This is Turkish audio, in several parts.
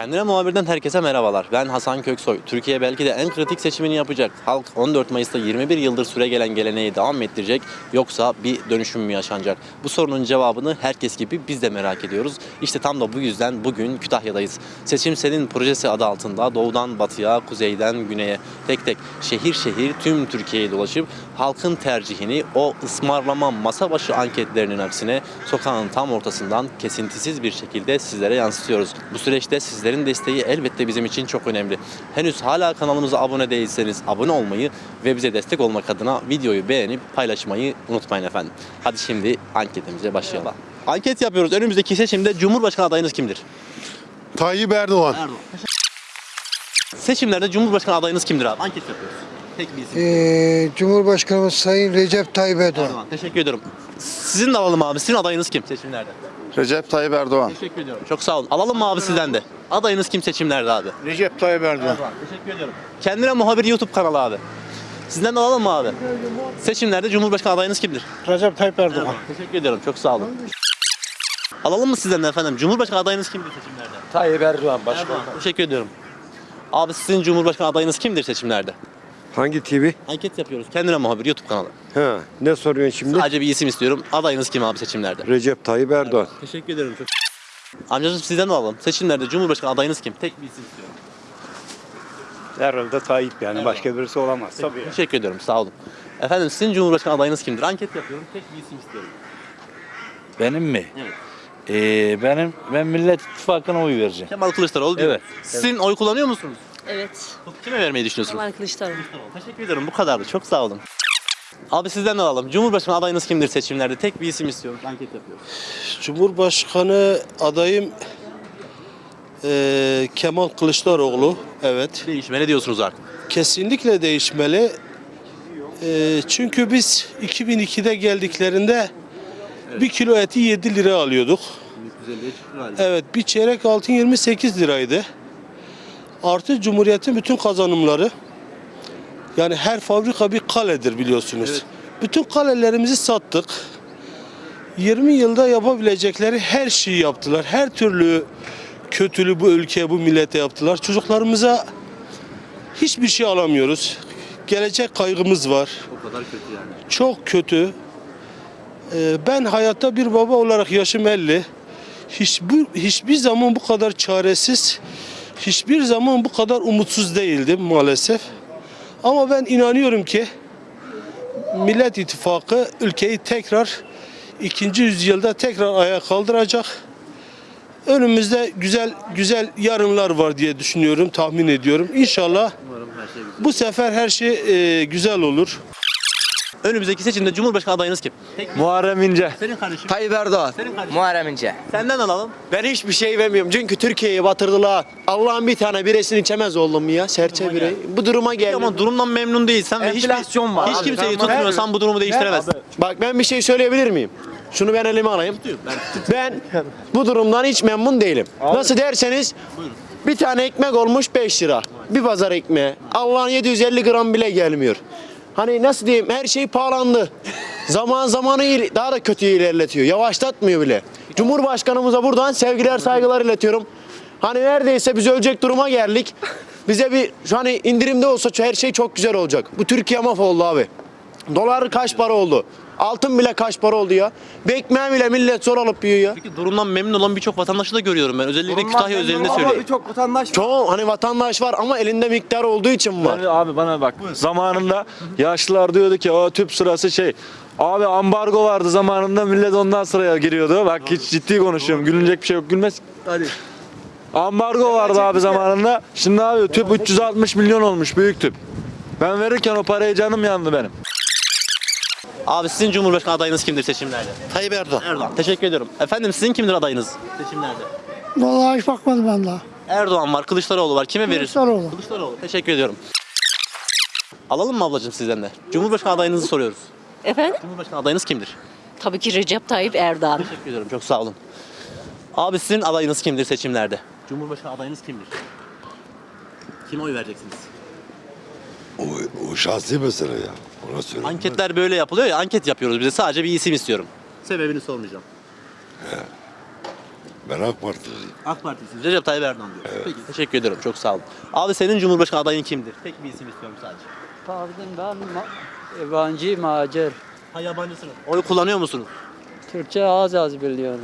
Kendine muhabirden herkese merhabalar. Ben Hasan Köksoy. Türkiye belki de en kritik seçimini yapacak. Halk 14 Mayıs'ta 21 yıldır süre gelen geleneği devam ettirecek yoksa bir dönüşüm mü yaşanacak? Bu sorunun cevabını herkes gibi biz de merak ediyoruz. İşte tam da bu yüzden bugün Kütahya'dayız. Seçim Senin projesi adı altında doğudan batıya, kuzeyden güneye tek tek şehir şehir tüm Türkiye'yi dolaşıp halkın tercihini o ısmarlama masa başı anketlerinin aksine sokağın tam ortasından kesintisiz bir şekilde sizlere yansıtıyoruz. Bu süreçte sizlerin desteği elbette bizim için çok önemli. Henüz hala kanalımıza abone değilseniz abone olmayı ve bize destek olmak adına videoyu beğenip paylaşmayı unutmayın efendim. Hadi şimdi anketimize başlayalım. Anket yapıyoruz. Önümüzdeki seçimde Cumhurbaşkanı adayınız kimdir? Tayyip Erdoğan. Erdoğan. Seçimlerde Cumhurbaşkanı adayınız kimdir abi? Anket yapıyoruz. Tek bir isim. Ee, Cumhurbaşkanımız Sayın Recep Tayyip Erdoğan. Erdoğan. Teşekkür ediyorum. Sizin de alalım abi. Sizin adayınız kim seçimlerde? Recep Tayyip Erdoğan. Teşekkür ediyorum. Çok sağ olun. Alalım mı abi sizden de? Adayınız kim seçimlerde abi? Recep Tayyip Erdoğan. Teşekkür ediyorum. Kendine muhabir YouTube kanalı abi. Sizden de alalım mı abi? Seçimlerde Cumhurbaşkanı adayınız kimdir? Recep Tayyip Erdoğan. Teşekkür ediyorum. Çok sağ olun. Alalım mı sizden de efendim? Cumhurbaşkanı adayınız kimdir seçimlerde? Tayyip Erdoğan başkan. Erdoğan. Teşekkür ediyorum. Abi sizin Cumhurbaşkanı adayınız kimdir seçimlerde? Hangi TV? Anket yapıyoruz. Kendine muhabir YouTube kanalı. Ha, ne soruyorsun şimdi? Sadece bir isim istiyorum. Adayınız kim abi seçimlerde? Recep Tayyip Erdoğan. Teşekkür ederim çok. Amcacığım sizden de alalım. Seçimlerde Cumhurbaşkanı adayınız kim? Tek bir isim istiyorum. Herhalde Tayyip yani başka birisi olamaz. Tabii. Teşekkür ediyorum. Sağ olun. Efendim sizin Cumhurbaşkanı adayınız kimdir? Anket yapıyorum. Tek bir isim istiyorum. Benim mi? Evet. Ee, benim ben Millet İttifakı'na oy vereceğim. Kemal Kılıçdaroğlu değil mi? Evet. Sizin oy kullanıyor musunuz? Evet. Kime vermeyi düşünüyorsunuz? Kemal Kılıçdaroğlu. Teşekkür ederim. Bu kadardı. Çok sağ olun. Abi sizden de alalım. Cumhurbaşkanı adayınız kimdir seçimlerde? Tek bir isim istiyorum. Anket yapıyoruz. Cumhurbaşkanı adayım eee, Kemal Kılıçdaroğlu. Evet. Değişime ne diyorsunuz artık? Kesinlikle değişmeli. Eee, çünkü biz 2002'de geldiklerinde bir kilo eti 7 lira alıyorduk. Evet bir çeyrek altın 28 liraydı. Artı Cumhuriyet'in bütün kazanımları yani her fabrika bir kaledir biliyorsunuz. Bütün kalelerimizi sattık. 20 yılda yapabilecekleri her şeyi yaptılar. Her türlü kötülüğü bu ülkeye, bu millete yaptılar. Çocuklarımıza hiçbir şey alamıyoruz. Gelecek kaygımız var. O kadar kötü yani. Çok kötü. Ee, ben hayatta bir baba olarak yaşım 50. Hiçbir, hiçbir zaman bu kadar çaresiz, hiçbir zaman bu kadar umutsuz değildim maalesef. Ama ben inanıyorum ki Millet İttifakı ülkeyi tekrar ikinci yüzyılda tekrar ayağa kaldıracak. Önümüzde güzel güzel yarınlar var diye düşünüyorum, tahmin ediyorum. İnşallah bu sefer her şey e, güzel olur. Önümüzdeki seçimde Cumhurbaşkanı adayınız kim? Tek Muharrem İnce. Senin kardeşim. Tayyip Erdoğan. Senin kardeşim. Muharrem İnce. Senden alalım. Ben hiçbir şey vermiyorum çünkü Türkiye'yi batırdılar. Allah'ın bir tane biresini içemez oldum ya. Serçe birey. Bu duruma geldim. Ama durumdan memnun değilsen ve hiçbir, Enflasyon var hiç abi, kimseyi tamam. tutmuyorsan bu durumu değiştiremezsin. Bak ben bir şey söyleyebilir miyim? Şunu ben elime alayım. Ben bu durumdan hiç memnun değilim. Nasıl derseniz bir tane ekmek olmuş 5 lira. Bir pazar ekmeği. Allah'ın 750 gram bile gelmiyor. Hani nasıl diyeyim her şey pahalandı. Zaman zamanı daha da kötü ilerletiyor. Yavaşlatmıyor bile. Cumhurbaşkanımıza buradan sevgiler saygılar iletiyorum. Hani neredeyse biz ölecek duruma geldik. Bize bir şu hani indirimde olsa her şey çok güzel olacak. Bu Türkiye mahvoldu abi. Dolar kaç para oldu? Altın bile kaç para oldu ya? Bir ekmeği bile millet zor alıp yiyor ya. Peki durumdan memnun olan birçok vatandaşı da görüyorum ben. Özellikle Kütahya özelinde söyleyeyim. Çok vatandaş Çoğu hani vatandaş var ama elinde miktar olduğu için var. Abi bana bak. Zamanında yaşlılar diyordu ki o tüp sırası şey. Abi ambargo vardı zamanında millet ondan sıraya giriyordu. Bak hiç ciddi konuşuyorum. Gülünecek bir şey yok. Gülmez. Hadi. Ambargo vardı abi zamanında. Şimdi abi tüp 360 milyon olmuş büyük tüp. Ben verirken o parayı canım yandı benim. Abi sizin Cumhurbaşkanı adayınız kimdir seçimlerde? Tayyip Erdoğan. Erdoğan. Teşekkür ediyorum. Efendim sizin kimdir adayınız seçimlerde? Vallahi hiç bakmadım ben daha. Erdoğan var, Kılıçdaroğlu var. Kime verirsin? Kılıçdaroğlu. Kılıçdaroğlu. Teşekkür ediyorum. Alalım mı ablacığım sizden de? Cumhurbaşkanı adayınızı soruyoruz. Efendim? Cumhurbaşkanı adayınız kimdir? Tabii ki Recep Tayyip Erdoğan. Teşekkür ediyorum. Çok sağ olun. Abi sizin adayınız kimdir seçimlerde? Cumhurbaşkanı adayınız kimdir? Kime oy vereceksiniz? O, o şahsi mesele ya. Ona söyle. Anketler böyle yapılıyor ya, anket yapıyoruz bize. Sadece bir isim istiyorum. Sebebini sormayacağım. Ben AK Partiliyim. AK Parti'siniz. Recep Tayyip Erdoğan diyor. Peki teşekkür ediyorum. Çok sağ olun. Abi senin Cumhurbaşkanı adayın kimdir? Tek bir isim istiyorum sadece. Pardon ben yabancı macir. Ha yabancısınız. Oy kullanıyor musunuz? Türkçe az az biliyorum.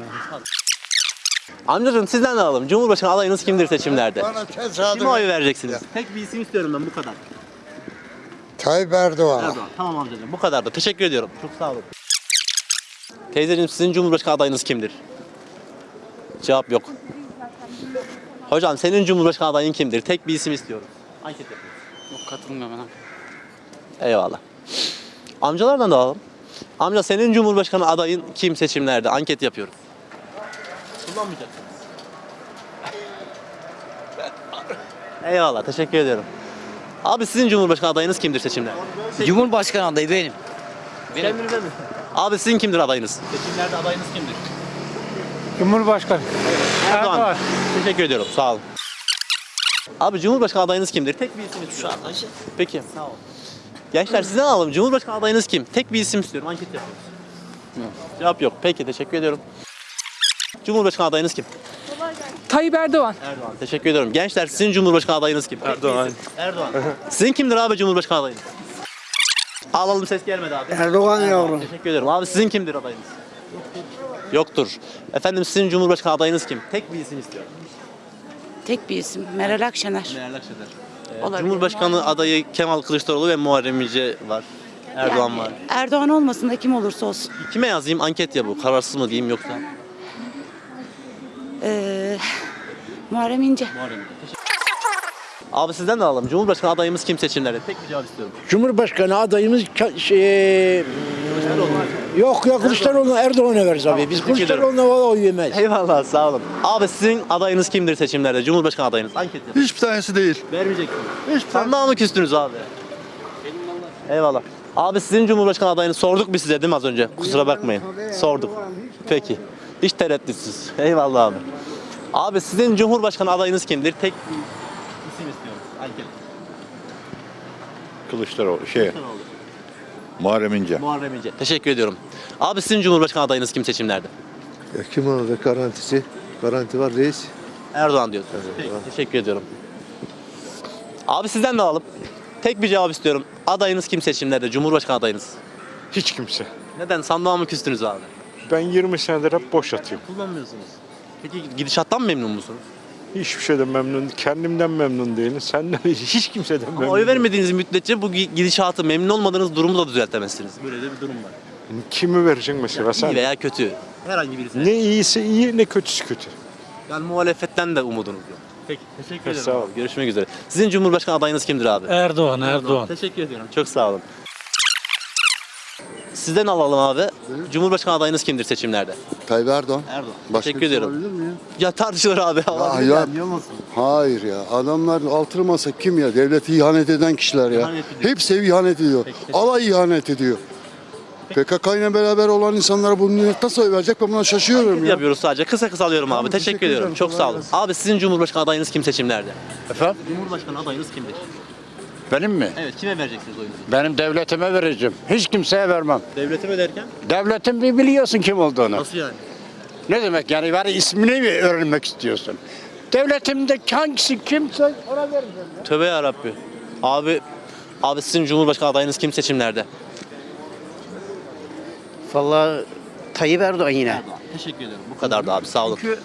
Amcacığım sizden de alalım. Cumhurbaşkanı adayınız kimdir seçimlerde? Bana tesadüf. Kime oy vereceksiniz? Tek bir isim istiyorum ben bu kadar. Tayyip Erdoğan. Erdoğan. Tamam amcacığım bu kadar da. Teşekkür ediyorum. Çok sağ olun. Teyzeciğim sizin Cumhurbaşkanı adayınız kimdir? Cevap yok. Hocam senin Cumhurbaşkanı adayın kimdir? Tek bir isim istiyorum. Anket yapıyoruz. Yok katılmıyorum ben. Eyvallah. Amcalardan da alalım. Amca senin Cumhurbaşkanı adayın kim seçimlerde? Anket yapıyoruz. Kullanmayacaksınız. Eyvallah teşekkür ediyorum. Abi sizin Cumhurbaşkanı adayınız kimdir seçimlerde? Cumhurbaşkanı adayı benim. Kendinize mi? Abi sizin kimdir adayınız? Seçimlerde adayınız kimdir? Cumhurbaşkanı. Erdoğan. Teşekkür ediyorum. Sağ olun. Abi Cumhurbaşkanı adayınız kimdir? Tek bir isim istiyorum. Şu an Peki. Sağ olun. Gençler sizden alalım. Cumhurbaşkanı adayınız kim? Tek bir isim istiyorum. Anket yapıyoruz. Cevap yok. Peki teşekkür ediyorum. Cumhurbaşkanı adayınız kim? Tayyip Erdoğan. Erdoğan. Teşekkür ediyorum. Gençler sizin Cumhurbaşkanı adayınız kim? Erdoğan. Erdoğan. Sizin kimdir abi Cumhurbaşkanı adayınız? Alalım ses gelmedi abi. Erdoğan yavrum. Teşekkür ederim. Abi sizin kimdir adayınız? Yoktur. Efendim sizin Cumhurbaşkanı adayınız kim? Tek bir isim istiyorum. Tek bir isim. Meral Akşener. Meral Akşener. Olabilir. Cumhurbaşkanı adayı Kemal Kılıçdaroğlu ve Muharrem İnce var. Erdoğan Yani var. Erdoğan olmasın da kim olursa olsun. Kime yazayım? Anket ya bu. Kararsız mı diyeyim yoksa? Ee, Muharrem İnce. Muharrem İnce. Abi sizden de alalım. Cumhurbaşkanı adayımız kim seçimlerde? Tek bir cevap istiyorum. Cumhurbaşkanı adayımız şey, yok ya Kılıçdaroğlu Erdoğan'a veririz abi. Biz. Kılıçdaroğlu'na valla oy yemeyiz. Eyvallah sağ olun. Abi sizin adayınız kimdir seçimlerde? Cumhurbaşkanı adayınız. Anket yapın. Hiçbir tanesi değil. Vermeyeceksiniz. Sandığa mı küstünüz abi? Eyvallah. Abi sizin Cumhurbaşkanı adayını sorduk biz size değil mi az önce? Kusura bakmayın. Sorduk. Peki. Hiç tereddütsüz. Eyvallah abi. Abi sizin Cumhurbaşkanı adayınız kimdir? Tek bir isim istiyorum. Anket. Kılıçdaroğlu şey Muharrem İnce. Muharrem İnce. Teşekkür ediyorum. Abi sizin Cumhurbaşkanı adayınız kim seçimlerde? Ya kim alacak garantisi? Garanti var reis. Erdoğan diyorsunuz. Peki, teşekkür ediyorum. Abi sizden de alalım. Tek bir cevap istiyorum. Adayınız kim seçimlerde? Cumhurbaşkanı adayınız. Hiç kimse. Neden? Sandığa mı küstünüz abi? Ben 20 senedir hep boş atıyorum. Kullanmıyorsunuz. Peki gidişattan memnun musunuz? Hiçbir şeyden memnun, kendimden memnun değilim. Senden hiç kimseden memnun Ama oy vermediğiniz müddetçe bu gi- gidişatı memnun olmadığınız durumu da düzeltemezsiniz. Böyle de bir durum var. Kimi vereceksin mesela sen? İyi veya kötü. Herhangi birisi. Ne iyisi iyi ne kötüsü kötü. Yani muhalefetten de umudunuz yok. Peki teşekkür ederim. Sağ ol. abi. Görüşmek üzere. Sizin Cumhurbaşkanı adayınız kimdir abi? Erdoğan, Erdoğan. Teşekkür ediyorum. Çok sağ olun. Sizden alalım abi. Cumhurbaşkanı adayınız kimdir seçimlerde? Tayyip Erdoğan. Erdoğan. Başka Teşekkür ediyorum. mi ya? Ya tartışılır abi. Ya- ya, musun? Hayır ya. Adamlar altılı masa kim ya? Devleti ihanet eden kişiler ya. İhanet ediyor. Hepsi ihanet ediyor. teşekkür- Alay ihanet ediyor. PKK ile beraber olan insanlara bunu nasıl oy verecek ben buna şaşıyorum ya. Yapıyoruz sadece. Kısa kısa alıyorum abi. Teşekkür, teşekkür ediyorum. Çok sağ olun. Abi sizin Cumhurbaşkanı adayınız kim seçimlerde? Efendim? Cumhurbaşkanı adayınız kimdir? Benim mi? Evet. Kime vereceksiniz oyunuzu? Benim devletime vereceğim. Hiç kimseye vermem. Devletime derken? Devletin bir biliyorsun kim olduğunu. Nasıl yani? Ne demek yani var ismini mi öğrenmek istiyorsun? Devletimde hangisi kimse ona vereceğim. Tövbe yarabbi. Abi Abi sizin Cumhurbaşkanı adayınız kim seçimlerde? Vallahi Tayyip Erdoğan yine. Teşekkür ederim. Bu kadar da abi sağ olun. Çünkü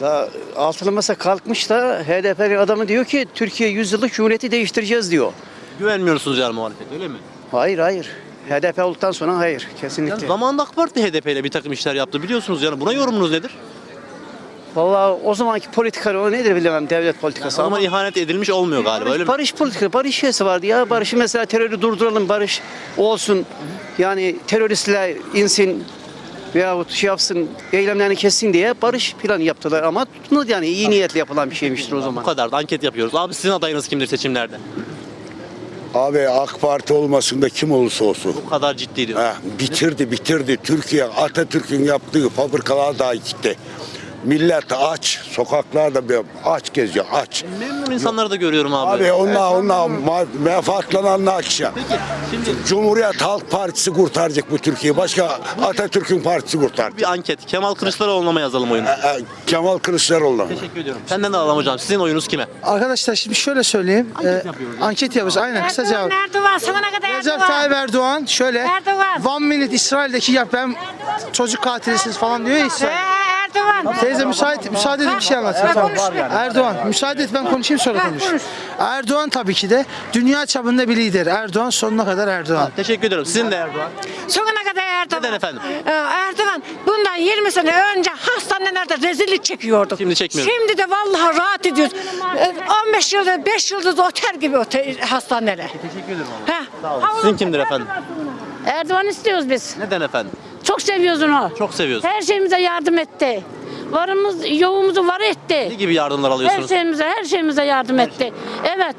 da altılı masa kalkmış da HDP adamı diyor ki Türkiye 100 yıllık cumhuriyeti değiştireceğiz diyor. Güvenmiyorsunuz yani muhalefet öyle mi? Hayır hayır. HDP olduktan sonra hayır Yani kesinlikle. zamanında AK Parti HDP ile bir takım işler yaptı biliyorsunuz yani buna yorumunuz nedir? Vallahi o zamanki politika o nedir bilemem devlet O politikası zaman ama ihanet edilmiş olmuyor galiba öyle barış, mi? barış politika, barış şeysi vardı ya. Barışı mesela terörü durduralım, barış olsun. Yani teröristler insin veyahut şey yapsın, eylemlerini kessin diye barış planı yaptılar ama tutmadı yani iyi niyetle yapılan bir şeymiştir o Bu zaman. kadar da anket yapıyoruz. Abi sizin adayınız kimdir seçimlerde? Abi AK Parti olmasın da kim olursa olsun. Bu kadar ciddi diyor. Ha, bitirdi bitirdi. Türkiye Atatürk'ün yaptığı fabrikalar daha gitti. Millet aç. Sokaklarda bir aç geziyor aç. Memnun insanları da görüyorum abi. Abi onlar onlar ma- menfaatlananlar akşam. Peki şimdi Cumhuriyet Halk Partisi kurtaracak bu Türkiye'yi. Başka Atatürk'ün partisi kurtaracak. bir anket. Kemal Kılıçdaroğlu'na mı yazalım oyunu? E, Kemal Kılıçdaroğlu. Teşekkür ediyorum. Senden de alalım hocam. Sizin oyunuz kime? Arkadaşlar şimdi şöyle söyleyeyim. Anket Ee, yapıyoruz. Anket yapıyoruz. Aynen kısa cevap. Erdoğan sonuna kadar Recep Tayyip Erdoğan şöyle Erdoğan. One minute İsrail'deki yap ben çocuk katilisiniz falan diyor ya İsrail. Erdoğan. Teyze müsait müsaade edin bir şey anlatayım. Tamam. Erdoğan müsaade et ben konuşayım sonra konuş. Erdoğan tabii ki de dünya çapında bir lider. Erdoğan sonuna kadar Erdoğan. Teşekkür ediyorum. Sizin de Erdoğan. Sonuna kadar Erdoğan. Neden efendim? Ee, Erdoğan bundan 20 sene önce hastanelerde rezillik çekiyorduk. Şimdi çekmiyoruz. Şimdi de vallahi rahat ediyoruz. Ee, 15 yıldır 5 yıldız otel gibi otel, hastaneler. Teşekkür ederim Heh. Sizin kimdir efendim? Erdoğan istiyoruz biz. Neden efendim? Çok seviyoruz onu. Çok seviyorsun. Her şeyimize yardım etti. Varımız, yoğumuzu var Ne etti. gibi yardımlar Her alıyorsunuz? şeyimize, her şeyimize yardım etti. Evet.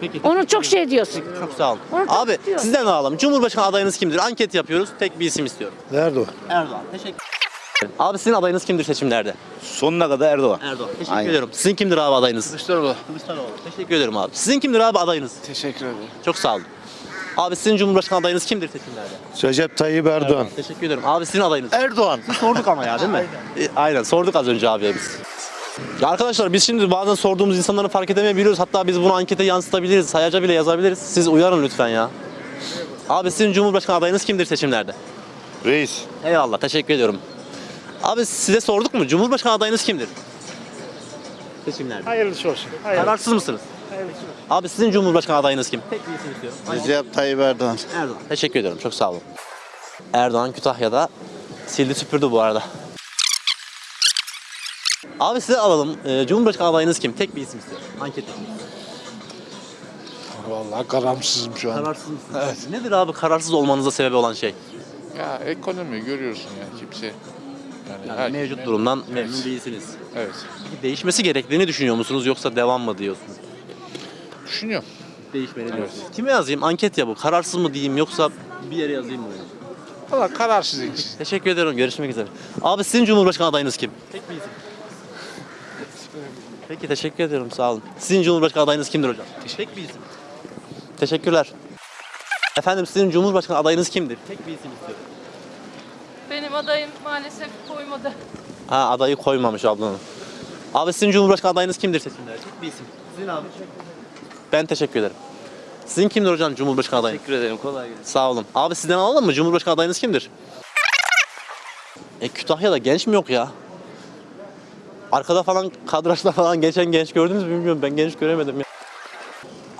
Peki. Onu çok şey diyoruz. Çok sağ olun. Onu çok Abi istiyorum. sizden de alalım. Cumhurbaşkanı adayınız kimdir? Anket yapıyoruz. Tek bir isim istiyorum. Erdoğan. Erdoğan. Teşekkür ederim. Abi sizin adayınız kimdir seçimlerde? Sonuna kadar Erdoğan. Erdoğan. Teşekkür Aynen. ediyorum. Sizin kimdir abi adayınız? Kılıçdaroğlu. Kılıçdaroğlu. Teşekkür ederim abi. Sizin kimdir abi adayınız? Teşekkür ederim. Çok sağ olun. Abi sizin Cumhurbaşkanı adayınız kimdir seçimlerde? Recep Tayyip Erdoğan. Teşekkür ederim. Abi sizin adayınız? Erdoğan. Biz sorduk ama ya değil mi? Aynen. Aynen sorduk az önce abiye biz. Ya arkadaşlar biz şimdi bazen sorduğumuz insanları fark edemeyebiliyoruz. Hatta biz bunu ankete yansıtabiliriz. Sayaca bile yazabiliriz. Siz uyarın lütfen ya. Abi sizin Cumhurbaşkanı adayınız kimdir seçimlerde? Reis. Eyvallah teşekkür ediyorum. Abi size sorduk mu? Cumhurbaşkanı adayınız kimdir? Seçimlerde. Hayırlısı olsun. Kararsız mısınız? Abi sizin Cumhurbaşkanı adayınız kim? Tek bir isim istiyorum. Recep Tayyip Erdoğan. Erdoğan. Teşekkür ediyorum. Çok sağ olun. Erdoğan Kütahya'da sildi süpürdü bu arada. Abi size alalım. Ee, Cumhurbaşkanı adayınız kim? Tek bir isim istiyorum. Anket yapıyoruz. Vallahi karamsızım şu an. Kararsız mısınız? Evet. Nedir abi kararsız olmanıza sebep olan şey? Ya ekonomi görüyorsun ya kimse. Yani, Yani mevcut durumdan memnun değilsiniz. Evet. Değişmesi gerektiğini düşünüyor musunuz yoksa devam mı diyorsunuz? Düşünüyorum. Değişmeli diyorsunuz. Kime yazayım? Anket ya bu. Kararsız mı diyeyim yoksa bir yere yazayım mı? Valla kararsız için. Teşekkür ederim. Görüşmek üzere. Abi sizin Cumhurbaşkanı adayınız kim? Tek bir isim. Peki teşekkür ederim. Sağ olun. Sizin Cumhurbaşkanı adayınız kimdir hocam? Tek bir isim. Teşekkürler. Efendim sizin Cumhurbaşkanı adayınız kimdir? Tek bir isim istiyorum. Benim adayım maalesef koymadı. Ha adayı koymamış ablanın. Abi sizin Cumhurbaşkanı adayınız kimdir seçimlerde? Tek bir isim. Sizin abi. Ben teşekkür ederim. Sizin kimdir hocam Cumhurbaşkanı adayı? Teşekkür ederim. Kolay gelsin. Sağ olun. Abi sizden alalım mı? Cumhurbaşkanı adayınız kimdir? E Kütahya'da genç mi yok ya? Arkada falan kadrajda falan geçen genç gördünüz mü bilmiyorum. Ben genç göremedim ya.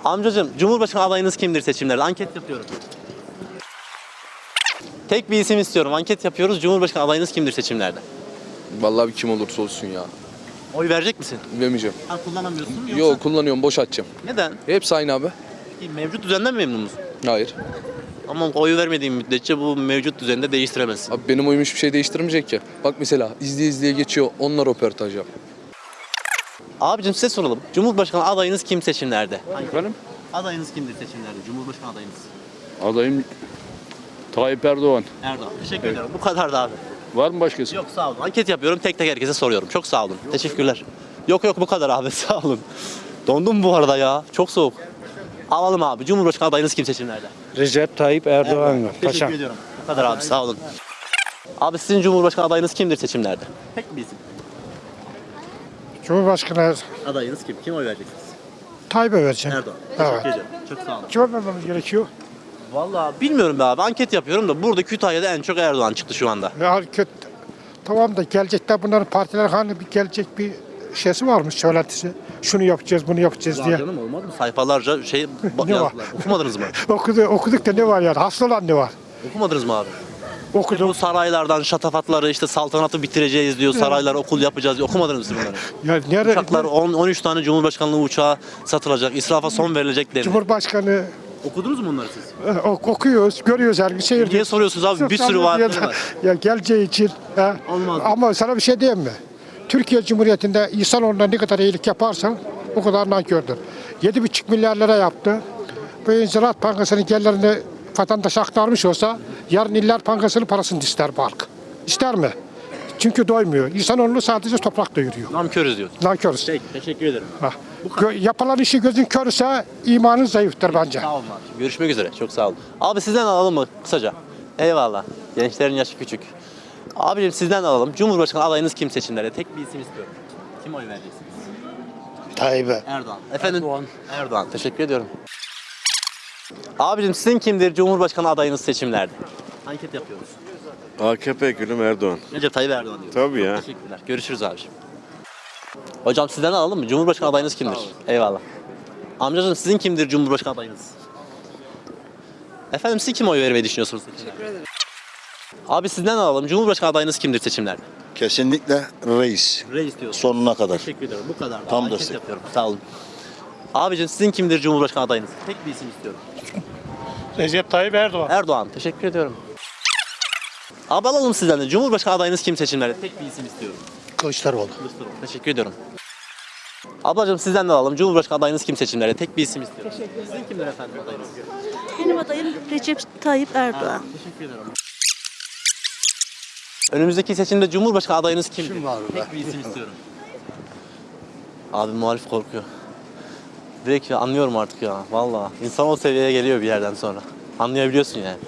Amcacığım Cumhurbaşkanı adayınız kimdir seçimlerde? Anket yapıyorum. Tek bir isim istiyorum. Anket yapıyoruz. Cumhurbaşkanı adayınız kimdir seçimlerde? Vallahi bir kim olursa olsun ya. Oy verecek misin? Vermeyeceğim. Ha, kullanamıyorsun yoksa? Yok kullanıyorum boş atacağım. Neden? Hepsi aynı abi. Mevcut düzenden memnun musun? Hayır. Ama oyu vermediğin müddetçe bu mevcut düzende değiştiremezsin. Abi benim oyum hiçbir şey değiştirmeyecek ki. Bak mesela izleye izleye geçiyor onlar röportaj yap. Abicim size soralım. Cumhurbaşkanı adayınız kim seçimlerde? Efendim? Adayınız kimdir seçimlerde? Cumhurbaşkanı adayınız. Adayım Tayyip Erdoğan. Erdoğan. Teşekkür ederim. Bu kadar da abi. Var mı başkası? Yok sağ olun. Anket yapıyorum. Tek tek herkese soruyorum. Çok sağ olun. Teşekkürler. Yok yok bu kadar abi. Sağ olun. Dondum bu arada ya. Çok soğuk. Alalım abi. Cumhurbaşkanı adayınız kim seçimlerde? Recep Tayyip Erdoğan mı? Teşekkür ediyorum. Bu kadar abi. Sağ olun. Abi sizin Cumhurbaşkanı adayınız kimdir seçimlerde? Tek bir isim. Cumhurbaşkanı Adayınız kim? Kim oy vereceksiniz? Tayyip'e vereceğim. Erdoğan. Teşekkür ederim. Çok sağ olun. Kime vermemiz gerekiyor? Vallahi bilmiyorum be abi. Anket yapıyorum da burada Kütahya'da en çok Erdoğan çıktı şu anda. Ya kötü. Tamam da gelecekte bunların partiler hani bir gelecek bir şeysi varmış söylentisi. Şunu yapacağız, bunu yapacağız Var diye. canım olmaz mı? Sayfalarca şey Ne var? yazdılar. Okumadınız mı? Okudu, okuduk da ne var yani? Hasta olan ne var? Okumadınız mı abi? Okudum. Bu saraylardan şatafatları işte saltanatı bitireceğiz diyor. Saraylar okul yapacağız diyor. Okumadınız mı bunları? Ya nerede? Uçaklar 10 13 tane Cumhurbaşkanlığı uçağı satılacak. israfa son verilecek denildi. Cumhurbaşkanı Okudunuz mu bunları siz? e, ok- okuyoruz, görüyoruz her gün seyir. Niye soruyorsunuz abi? Bir sürü var. Ya geleceği için. he. Olmaz. Ama sana bir şey diyeyim mi? Türkiye Cumhuriyeti'nde insanoğluna ne kadar iyilik yaparsan o kadar nankördür. 7,5 milyar lira yaptı. Bu Ziraat Bankası'nın gelirlerini vatandaş aktarmış olsa yarın İller Bankası'nın parasını ister bu halk. İster mi? Çünkü doymuyor. İnsanoğlu sadece toprak doyuruyor. Namkörüz diyorsun. Nankörüz. Peki teşekkür ederim. Ha. Gö- yapılan işi gözün körse imanın zayıftır bence. Sağ olun abi. Görüşmek üzere. Çok sağ olun. Abi sizden alalım mı kısaca? Eyvallah. Gençlerin yaşı küçük. Abicim sizden alalım. Cumhurbaşkanı adayınız kim seçimlerde? Tek bir isim istiyorum. Kim oy vereceksiniz? Tayyip'e. Erdoğan. Efendim? Erdoğan. Erdoğan. Teşekkür ediyorum. Abicim sizin kimdir Cumhurbaşkanı adayınız seçimlerde? Anket yapıyoruz. AKP gülüm Erdoğan. Recep Tayyip Erdoğan diyor. Tabii ya. Teşekkürler. Görüşürüz abiciğim. Hocam sizden alalım mı? Cumhurbaşkanı adayınız kimdir? Eyvallah. Amcacığım sizin kimdir Cumhurbaşkanı adayınız? Efendim siz kim oy vermeyi düşünüyorsunuz? Teşekkür ederim. Abi sizden alalım. Cumhurbaşkanı adayınız kimdir seçimlerde? Kesinlikle reis. Reis diyorsun. Sonuna kadar. Teşekkür ederim. Bu kadar. Tam Anket destek. yapıyorum. Sağ olun. Abicim sizin kimdir Cumhurbaşkanı adayınız? Tek bir isim istiyorum. Recep Tayyip Erdoğan. Erdoğan. Teşekkür ediyorum. Abi alalım sizden de. Cumhurbaşkanı adayınız kim seçimlerde? Tek bir isim istiyorum. Kılıçdaroğlu. Kılıçdaroğlu. Teşekkür ediyorum. Ablacığım sizden de alalım. Cumhurbaşkanı adayınız kim seçimlerde? Tek bir isim istiyorum. Sizin kimdir efendim adayınız? Benim adayım Recep Tayyip Erdoğan. Teşekkür ederim. Önümüzdeki seçimde Cumhurbaşkanı adayınız kimdir? Kim var be? Tek bir isim istiyorum. Abi muhalif korkuyor. Direkt anlıyorum artık ya. Vallahi insan o seviyeye geliyor bir yerden sonra. Anlayabiliyorsun yani.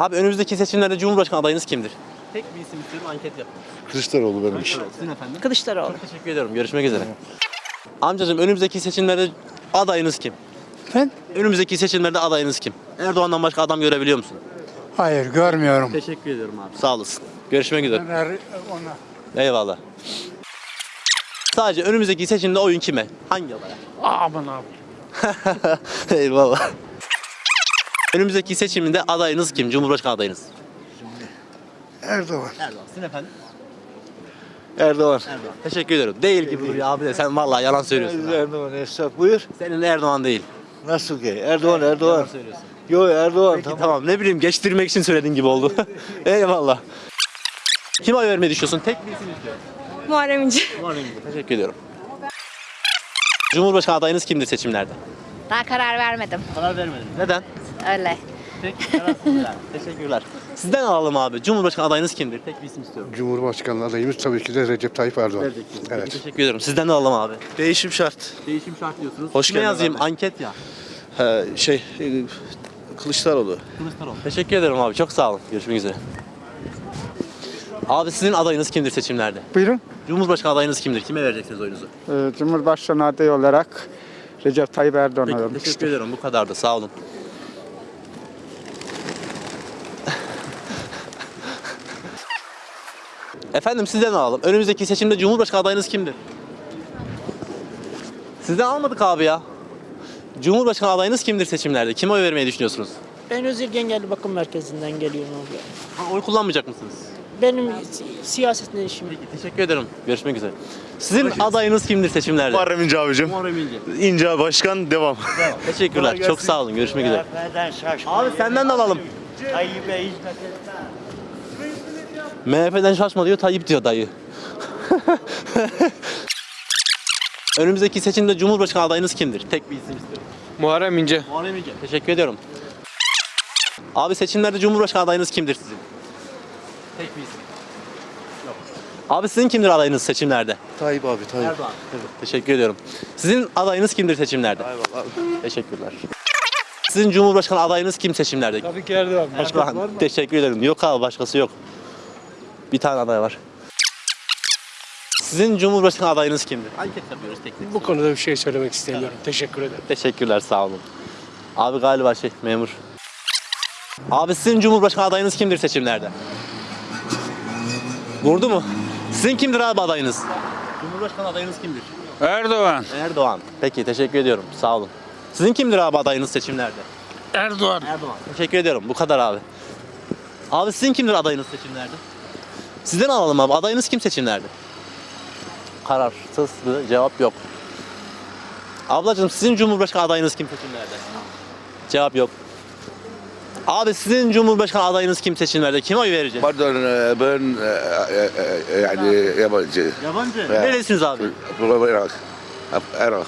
Abi önümüzdeki seçimlerde Cumhurbaşkanı adayınız kimdir? Tek bir isim istiyorum anket yapın. Kılıçdaroğlu benim için. Sizin efendim? Kılıçdaroğlu. Teşekkür ediyorum. Görüşmek üzere. Amcacığım önümüzdeki seçimlerde adayınız kim? Ben? Önümüzdeki seçimlerde adayınız kim? Erdoğan'dan başka adam görebiliyor musun? Hayır görmüyorum. Teşekkür ediyorum abi. Sağ olasın. Görüşmek üzere. Ona. Eyvallah. Sadece önümüzdeki seçimde oyun kime? Hangi adaya? Aman abi. Eyvallah. Önümüzdeki seçimde adayınız kim? Cumhurbaşkanı adayınız. Erdoğan. Erdoğan. Sizin efendim? Erdoğan. Erdoğan. Teşekkür ederim. Değil gibi duruyor abi de sen vallahi yalan söylüyorsun. Erdoğan Esnaf buyur. Senin Erdoğan değil. Nasıl ki? Erdoğan Erdoğan. Söylüyorsun. Yo Erdoğan. Peki tamam. ne bileyim geçtirmek için söylediğin gibi oldu. Eyvallah. Kim oy vermeyi düşünüyorsun? Tek bir isim istiyorum. Muharrem İnce. Muharrem İnce. Teşekkür ediyorum. Cumhurbaşkanı adayınız kimdir seçimlerde? Daha karar vermedim. Karar vermedim. Neden? Öyle. Peki kararsızlar. Teşekkürler. Sizden alalım abi. Cumhurbaşkanı adayınız kimdir? Tek bir isim istiyorum. Cumhurbaşkanı adayımız tabii ki de Recep Tayyip Erdoğan. Evet. Teşekkür ederim. Sizden de alalım abi. Değişim şart. Değişim şart diyorsunuz. Hoş Kime geldin yazayım? abi. Anket ya. Ha, şey Kılıçdaroğlu. Kılıçdaroğlu. Teşekkür ederim abi. Çok sağ olun. Görüşmek üzere. Abi sizin adayınız kimdir seçimlerde? Buyurun. Cumhurbaşkanı adayınız kimdir? Kime vereceksiniz oyunuzu? Ee, Cumhurbaşkanı adayı olarak Recep Tayyip Erdoğan'a Peki, vermek teşekkür ederim. Bu kadar da. Sağ olun. Efendim sizden alalım. Önümüzdeki seçimde Cumhurbaşkanı adayınız kimdir? Sizden almadık abi ya. Cumhurbaşkanı adayınız kimdir seçimlerde? Kime oy vermeyi düşünüyorsunuz? Ben Özil Engelli Bakım Merkezi'nden geliyorum abi. Ha, oy kullanmayacak mısınız? Benim si- siyasetle işim yok. Teşekkür ederim. Görüşmek üzere. Sizin adayınız kimdir seçimlerde? Muharrem İnce abicim. Muharrem İnce. İnce Başkan devam. Teşekkürler. Çok sağ olun. Görüşmek üzere. Abi senden de alalım. MHP'den şaşma diyor, Tayyip diyor dayı. Önümüzdeki seçimde Cumhurbaşkanı adayınız kimdir? Tek bir isim istiyorum. Muharrem İnce. Muharrem İnce. Teşekkür ediyorum. Abi seçimlerde Cumhurbaşkanı adayınız kimdir sizin? Tek bir isim. Yok. Abi sizin kimdir adayınız seçimlerde? Tayyip abi Tayyip. Erdoğan. Teşekkür ediyorum. Sizin adayınız kimdir seçimlerde? Teşekkürler. Sizin Cumhurbaşkanı adayınız kim seçimlerde? Tabii ki Erdoğan. Erdoğan. Teşekkür ederim. Yok abi başkası yok. Bir tane aday var. Sizin Cumhurbaşkanı adayınız kimdir? Anket yapıyoruz teknik. Bu konuda bir şey söylemek istemiyorum. Teşekkür ederim. Teşekkürler sağ olun. Abi galiba şey memur. Abi sizin Cumhurbaşkanı adayınız kimdir seçimlerde? Vurdu mu? Sizin kimdir abi adayınız? Cumhurbaşkanı adayınız kimdir? Erdoğan. Erdoğan. Peki teşekkür ediyorum. Sağ olun. Sizin kimdir abi adayınız seçimlerde? Erdoğan. Erdoğan. Teşekkür ediyorum. Bu kadar abi. Abi sizin kimdir adayınız seçimlerde? Sizden alalım abi. Adayınız kim seçimlerde? Kararsız bir cevap yok. Ablacığım sizin Cumhurbaşkanı adayınız kim seçimlerde? Cevap yok. Abi sizin Cumhurbaşkanı adayınız kim seçimlerde? Kime oy verecek? Pardon e, ben e, e, e, yani yabancı. Yabancı. Neresiniz abi? Irak. Irak. Irak.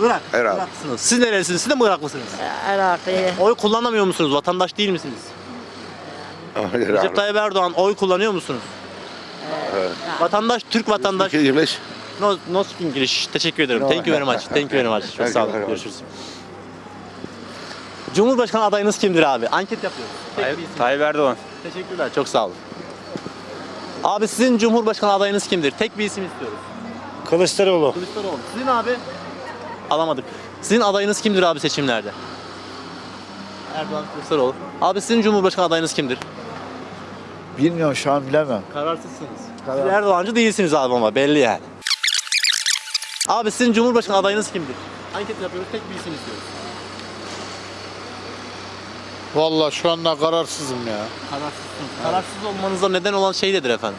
Irak. Irak'sınız. Siz nerelisiniz? Siz de mi Iraklısınız? Iraklı. Oy kullanamıyor musunuz? Vatandaş değil misiniz? Recep Tayyip Erdoğan oy kullanıyor musunuz? Vatandaş, Türk vatandaş. English. No, no speak English. Teşekkür ederim. No. Thank you very much. Thank you very much. Çok sağ olun. Görüşürüz. Cumhurbaşkanı adayınız kimdir abi? Anket yapıyoruz. İsim. Tayyip Erdoğan. Teşekkürler. Çok sağ olun. Abi sizin Cumhurbaşkanı adayınız kimdir? Tek bir isim istiyoruz. Kılıçdaroğlu. Kılıçdaroğlu. Sizin abi? Alamadık. Sizin adayınız kimdir abi seçimlerde? Erdoğan Kılıçdaroğlu. Abi sizin Cumhurbaşkanı adayınız kimdir? Bilmiyorum şu an bilemem. Kararsızsınız. Siz Erdoğancı değilsiniz abi ama belli yani. Abi sizin Cumhurbaşkanı adayınız kimdir? Anket yapıyoruz, tek bir isim istiyoruz. Vallahi şu anda kararsızım ya. Kararsızsınız. Kararsız olmanıza neden olan şey nedir efendim?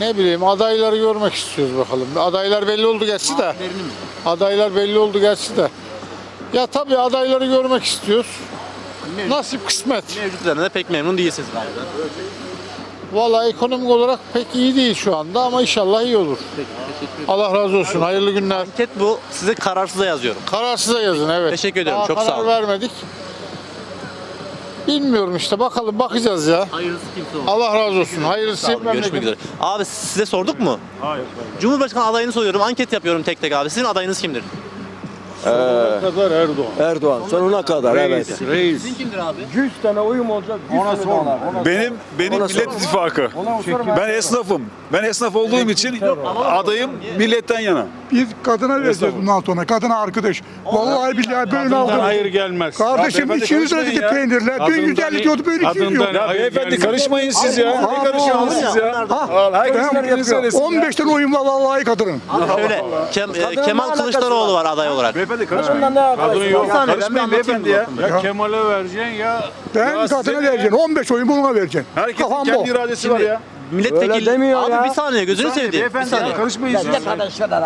Ne bileyim adayları görmek istiyoruz bakalım. Adaylar belli oldu gerçi de. Adaylar belli oldu gerçi de. Ya tabii adayları görmek istiyoruz. Nasip kısmet. Mevcutlarına da pek memnun değilsiniz galiba. Vallahi ekonomik olarak pek iyi değil şu anda ama inşallah iyi olur. Allah razı olsun. Hayırlı günler. Anket bu. Size kararsıza yazıyorum. Kararsıza yazın evet. Teşekkür ederim, Daha çok sağ karar olun. vermedik. Bilmiyorum işte bakalım bakacağız ya. Hayırlısı kimse olsun. Allah razı olsun. Hayırlısı Sağ olun, Görüşmek üzere. Abi size sorduk mu? Hayır. Cumhurbaşkanı adayını soruyorum. Anket yapıyorum tek tek abi. Sizin adayınız kimdir? Kadar Erdoğan. Erdoğan sonuna kadar Reis. Reis. Sizin kimdir abi? 100 tane oyum olacak. Ona sor. Benim benim Millet İttifakı. Ben esnafım. Ben esnaf olduğum için adayım milletten yana. Biz kadına vereceğiz bundan sonra. Kadına arkadaş. Vallahi billahi böyle aldım. hayır gelmez. Kardeşim Ya 200 beyefendi lira dedi karışmayın peynirler. Kadından 1150 diyordu böyle 200 kadından diyor. Ya beyefendi karışmayın siz ya. Ne karışıyorsunuz siz ya? Söylesin ya. 15 tane oyun var vallahi kadının. Şöyle Kem- e, Kemal Kılıçdaroğlu var aday olarak. Karışmayın. Kadın yok. Bir saniye, ben bir Karışmayın anlatayım beyefendi ya. Ya Kemal'e vereceksin ya. Ben Ya size kadına ne? vereceksin. 15 oyun buna vereceksin. Herkesin Kafam bu. kendi iradesi var ya. Milletvekili... Abi bir saniye gözünü Bir saniye seveyim. Bir beyefendi saniye. ya, karışmayın siz.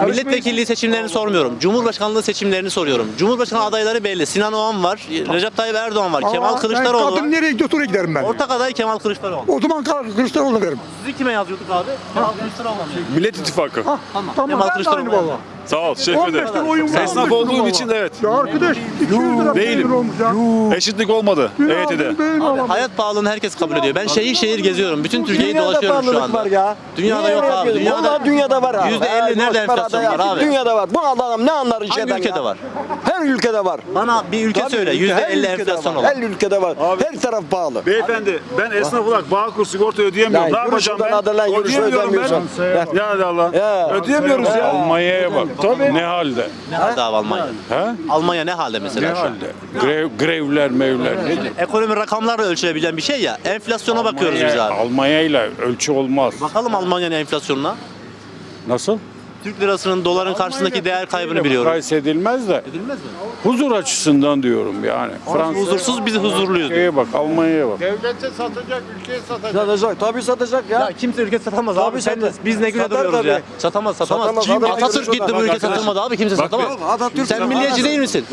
Milletvekilliği seçimlerini sormuyorum. Cumhurbaşkanlığı seçimlerini soruyorum. Cumhurbaşkanı adayları belli. Sinan Oğan var, Recep Tayyip Erdoğan var, Kemal Aa, Kılıçdaroğlu Ben kadın var. nereye oraya giderim ben. Ortak aday Kemal Kılıçdaroğlu. O zaman Kar- Kılıçdaroğlu veririm. Sizi kime yazıyorduk abi? Kemal Kılıçdaroğlu mu? Millet İttifakı. Tamam. Tamam Kemal ben de Kılıçdaroğlu. valla. Sağ ol. Teşekkür 15 ederim. tane oyun var. Esnaf 15 olduğum için evet. Ya arkadaş 200 lira Değilim. peynir olmuş ya. Eşitlik olmadı EYT'de. aldım, Abi alamam. hayat pahalılığını herkes kabul ediyor. Ben şehir şehir geziyorum. Bütün Türkiye'yi Dünyada dolaşıyorum şu pahalılık anda. var ya. Dünyada Niye yok öyle abi. yapıyorsun? Dünyada Vallahi dünyada var abi. %50 Ha, nerede boş enflasyon adayı. var abi? Dünyada var. Bu adam ne anlar işeden Hangi ülkede ya? var? Her ülkede var. Bana bir ülke Tabii, söyle. ülke- her %50 ülkede enflasyon var. olan. Her ülkede var. Her taraf pahalı. Beyefendi ben esnaf olarak Bağkur sigorta ödeyemiyorum. Ya ne yapacağım ben? Ödeyemiyorum ben. Ya Allah. Ya. Ödeyemiyoruz ya. Almanya'ya bak. Tabii. Ne halde? Ne halde abi Almanya? He? Almanya ne halde mesela Ne şu an? halde? Grev, grevler mevler nedir? Ekonomi rakamlarla ölçülebilen bir şey ya. Enflasyona bakıyoruz biz abi. Almanya ile ölçü olmaz. Bakalım Almanya'nın enflasyonuna. Nasıl? Türk lirasının doların karşısındaki değer kaybını biliyorum. Mukayese edilmez de Edilmez mi? huzur açısından diyorum yani. Fransa huzursuz biz huzurluyuz. Şeye bak Almanya'ya bak. Devlete satacak, ülkeye satacak. Satacak. Tabii satacak ya. Ya kimse ülke satamaz Tabii abi. Sen, satar. biz ne güne Satar duruyoruz tabii. ya. Satamaz satamaz. Satamaz, Kim? adam Atatürk gitti bu ülke satılmadı abi. Kimse satamaz. Atatürk Sen milliyetçi değil misin?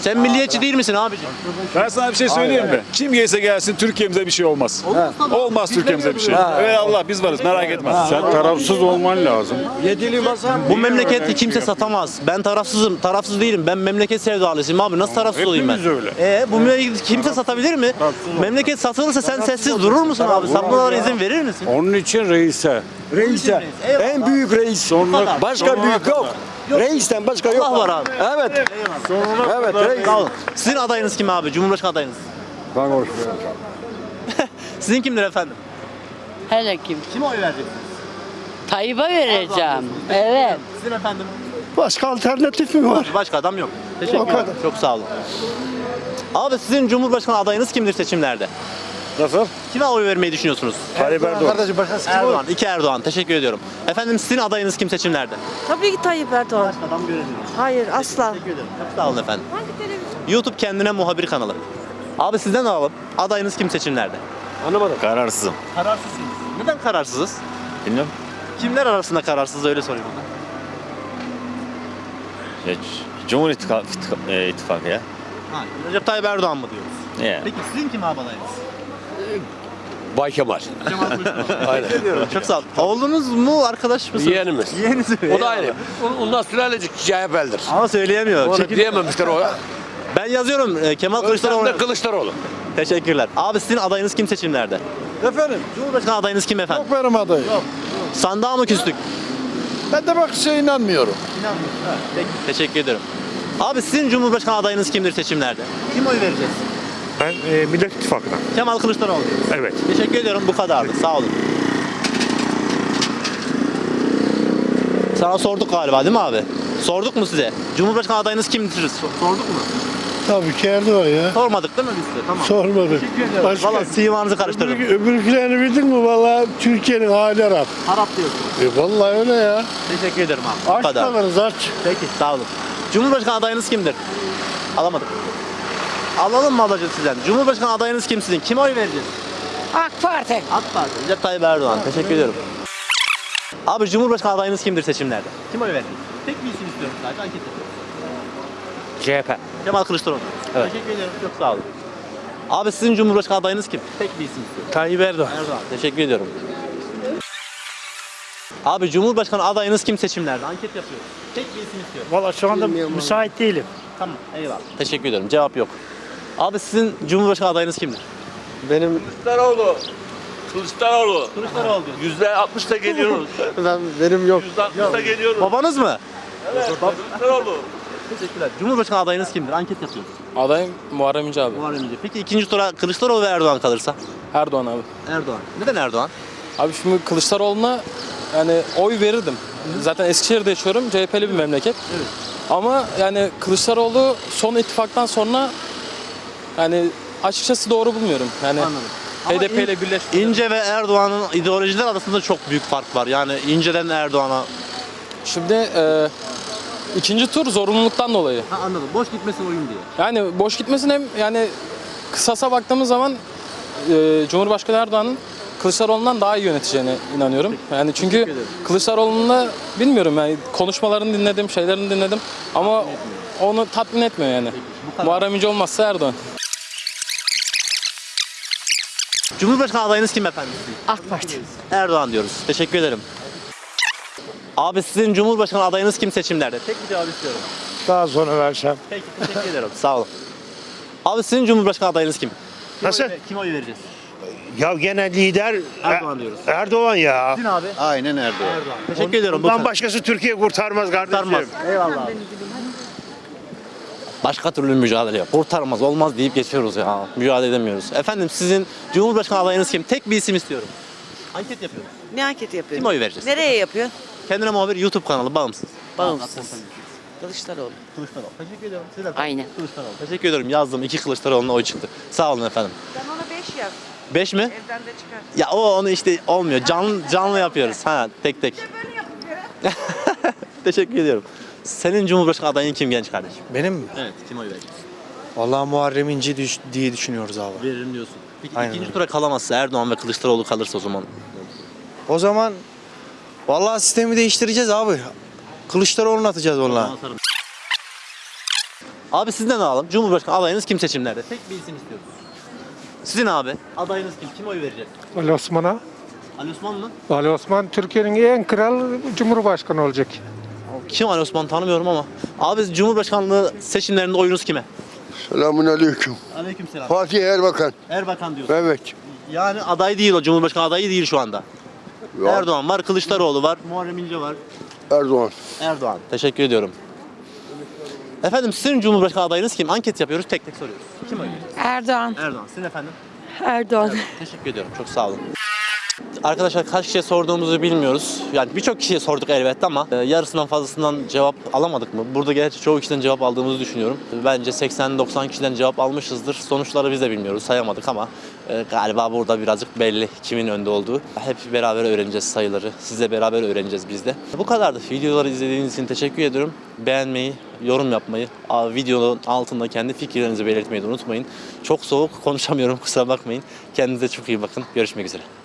Sen milliyetçi değil misin abiciğim? Ben sana bir şey söyleyeyim mi? Kim gelse gelsin Türkiye'mize bir şey olmaz. Olmaz Türkiye'mize bir şey. Evet Allah biz varız merak etme. Sen tarafsız olman lazım. Yedili masa. Bu memleketi kimse satamaz. Ben tarafsızım. Tarafsız değilim. Ben memleket sevdalısıyım abi. Nasıl tarafsız olayım ben? Öyle. Ee, bu memleketi kimse satabilir mi? Memleket satılırsa sen sessiz durur musun abi? Satmalara izin verir misin? Onun için reise. Reis'e. Eyvallah. En büyük reis. Sonra Başka büyük yok. Reisten başka yok. Allah var abi. Evet. Evet reis. Sağ olun. Sizin adayınız kim abi? Cumhurbaşkanı adayınız. Ben Sizin kimdir efendim? Hele kim? Kime oy vereceksiniz? Tayyip'e vereceğim. Evet. Sizin efendim? Başka alternatif mi var? Başka adam yok. Teşekkür ederim. Çok sağ olun. Abi sizin Cumhurbaşkanı adayınız kimdir seçimlerde? Nasıl? Kime oy vermeyi düşünüyorsunuz? Tayyip Erdoğan. Kardeşim başkası kim Erdoğan. İki Erdoğan. Teşekkür ediyorum. Efendim sizin adayınız kim seçimlerde? Tabii ki Tayyip Erdoğan. Adam göremiyorum. Hayır asla. Teşekkür ederim. Çok sağ olun efendim. YouTube kendine muhabir kanalı. Abi sizden alalım. Adayınız kim seçimlerde? Kararsızım. Kararsızsınız. Neden kararsızız? Bilmiyorum. Kimler arasında kararsız öyle sorayım. Ya, Cumhur İttifakı, e, İttifakı ya. Ha, Recep Tayyip Erdoğan mı diyoruz? Ya. Peki sizin kim abi adayınız? Bay Kemal. Kemal Kılıçdaroğlu. Teşekkür ediyorum. Çok sağ olun. Oğlunuz mu arkadaş mısınız? Yeğenimiz. Yeğeniz mi? O da aynı. Ondan sülalecik CHP'lidir. Ama söyleyemiyor. Onu Çekil- diyememişler o. Ben yazıyorum e, Kemal Kılıçdaroğlu. Kılıçdaroğlu. Teşekkürler. Abi sizin adayınız kim seçimlerde? Efendim? Cumhurbaşkanı adayınız kim efendim? Yok benim adayım. Yok. Sandığa mı küstük? Ben de bak şey inanmıyorum. Peki, teşekkür ederim. Abi sizin Cumhurbaşkanı adayınız kimdir seçimlerde? Kim oy vereceğiz? Ben e, Millet İttifakı'na. Kemal Kılıçdaroğlu. Evet. Teşekkür ediyorum bu kadardı. Sağ olun. Sana sorduk galiba değil mi abi? Sorduk mu size? Cumhurbaşkanı adayınız kimdir? So- Sorduk mu? Tabii ki Erdoğan ya. Sormadık değil mi biz size? Tamam. Sormadık. Teşekkür. Başka- Valla simanızı karıştırdım. Öbür, öbürkilerini bildin mi? Valla Türkiye'nin hali harap. Harap diyorsun. E vallahi öyle ya. Teşekkür ederim abi. Bu Aç kadar. kalırız aç. Peki sağ olun. Cumhurbaşkanı adayınız kimdir? Alamadık. Alalım mı ablacığım sizden? Cumhurbaşkanı adayınız kim sizin? Kime oy vereceğiz? AK Parti. AK Parti. Recep Tayyip Erdoğan. Teşekkür ediyorum. Abi Cumhurbaşkanı adayınız kimdir seçimlerde? Kim oy vereceğiz? Tek bir isim istiyorum sadece anket yapıyorum. CHP. Kemal Kılıçdaroğlu. Evet. Teşekkür ederim. Çok sağ olun. Abi sizin Cumhurbaşkanı adayınız kim? Tek bir isim istiyorum. Tayyip Erdoğan. Erdoğan. Teşekkür ediyorum. Abi Cumhurbaşkanı adayınız kim seçimlerde? Anket yapıyoruz. Tek bir isim istiyorum. Valla şu anda müsait değilim. Tamam. Eyvallah. Teşekkür ediyorum. Cevap yok. Abi sizin Cumhurbaşkanı adayınız kimdir? Benim Kılıçdaroğlu. Kılıçdaroğlu. Kılıçdaroğlu diyor. Yüzde altmışta geliyoruz. ben benim yok. Yüzde altmışta geliyoruz. Babanız mı? Evet. Kılıçdaroğlu. Teşekkürler. Cumhurbaşkanı adayınız kimdir? Anket yapıyoruz. Adayım Muharrem İnce abi. Muharrem İnce. Peki ikinci tura Kılıçdaroğlu ve Erdoğan kalırsa? Erdoğan abi. Erdoğan. Neden Erdoğan? Abi şimdi Kılıçdaroğlu'na yani oy verirdim. Zaten Eskişehir'de yaşıyorum. CHP'li bir memleket. Evet. Ama yani Kılıçdaroğlu son ittifaktan sonra yani açıkçası doğru bulmuyorum. Yani Anladım. HDP ile birleşti. İnce ve Erdoğan'ın ideolojiler arasında çok büyük fark var. Yani İnce'den Erdoğan'a. Şimdi e, ikinci tur zorunluluktan dolayı. Ha anladım. Boş gitmesin oyun diye. Yani boş gitmesin hem yani kısasa baktığımız zaman e, Cumhurbaşkanı Erdoğan'ın Kılıçdaroğlu'ndan daha iyi yöneteceğine inanıyorum. Yani çünkü. Kılıçdaroğlu'nda bilmiyorum yani konuşmalarını dinledim, şeylerini dinledim ama onu tatmin etmiyor yani. Muharrem İnce olmazsa Erdoğan. Cumhurbaşkanı adayınız kim efendim? AK Parti. Erdoğan diyoruz. Teşekkür ederim. Abi sizin Cumhurbaşkanı adayınız kim seçimlerde? Tek bir cevap istiyorum. Daha sonra versem. Peki teşekkür ederim. Sağ olun. Abi sizin Cumhurbaşkanı adayınız kim? Kim Nasıl? Oy, kime oy vereceğiz? Ya gene lider Erdoğan diyoruz. Erdoğan ya. Sizin abi? Aynen Erdoğan. Erdoğan. Teşekkür ediyorum. Bu Bundan başkası Türkiye kurtarmaz kardeşim. Kurtarmaz. Eyvallah abi. Başka türlü mücadele yok. Kurtarmaz, olmaz deyip geçiyoruz ya. Mücadele edemiyoruz. Efendim sizin Cumhurbaşkanı adayınız kim? Tek bir isim istiyorum. Anket yapıyoruz. Ne anket yapıyorsun? Kim oy vereceğiz? Nereye yapıyor? Kendine muhabir YouTube kanalı bağımsız. Bağımsız. Kılıçdaroğlu. Kılıçdaroğlu. Teşekkür ederim. Siz de- Aynen. Kılıçdaroğlu. Teşekkür ederim. Yazdım. iki Kılıçdaroğlu'na oy çıktı. Sağ olun efendim. Sen ona 5 yaz. 5 mi? Evden de çıkar. Ya o onu işte olmuyor. Canlı canlı yapıyoruz. Ha tek tek. Böyle yapıyor. Teşekkür ediyorum. Senin Cumhurbaşkanı adayın kim genç kardeşim? Benim mi? Evet. Kim oy verecek? Vallahi Muharrem İnce düş- diye düşünüyoruz abi. Veririm diyorsun. Peki Aynen ikinci öyle. tura kalamazsa Erdoğan ve Kılıçdaroğlu kalırsa o zaman O zaman vallahi sistemi değiştireceğiz abi. Kılıçdaroğlu'nu atacağız onunla. Abi sizden alalım. Cumhurbaşkanı adayınız kim seçimlerde? Tek bir isim istiyoruz. Sizin abi. Adayınız kim? Kim oy verecek? Ali Osman'a. Ali Osman mı? Ali Osman Türkiye'nin en kral cumhurbaşkanı olacak. Kim Ali Osman tanımıyorum ama. Abi Cumhurbaşkanlığı seçimlerinde oyunuz kime? Selamun aleyküm. Aleykümselam. Fatih Erbakan. Erbakan diyorsun. Evet. Yani aday değil o. Cumhurbaşkanı adayı değil şu anda. Ya, Erdoğan var, Kılıçdaroğlu var, Muharrem İnce var. Erdoğan. Erdoğan. Teşekkür ediyorum. Efendim sizin Cumhurbaşkanı adayınız kim? Anket yapıyoruz, tek tek soruyoruz. Kim oy veriyor? Erdoğan. Erdoğan. Sizin efendim? Erdoğan. Teşekkür ediyorum. Çok sağ olun. Arkadaşlar kaç kişiye sorduğumuzu bilmiyoruz. Yani birçok kişiye sorduk elbette ama e, yarısından fazlasından cevap alamadık mı? Burada gerçi çoğu kişiden cevap aldığımızı düşünüyorum. Bence 80-90 kişiden cevap almışızdır. Sonuçları biz de bilmiyoruz, sayamadık ama e, galiba burada birazcık belli kimin önde olduğu. Hep beraber öğreneceğiz sayıları. Sizle beraber öğreneceğiz biz de. Bu kadardı. Videoları izlediğiniz için teşekkür ediyorum. Beğenmeyi, yorum yapmayı, videonun altında kendi fikirlerinizi belirtmeyi unutmayın. Çok soğuk konuşamıyorum kusura bakmayın. Kendinize çok iyi bakın. Görüşmek üzere.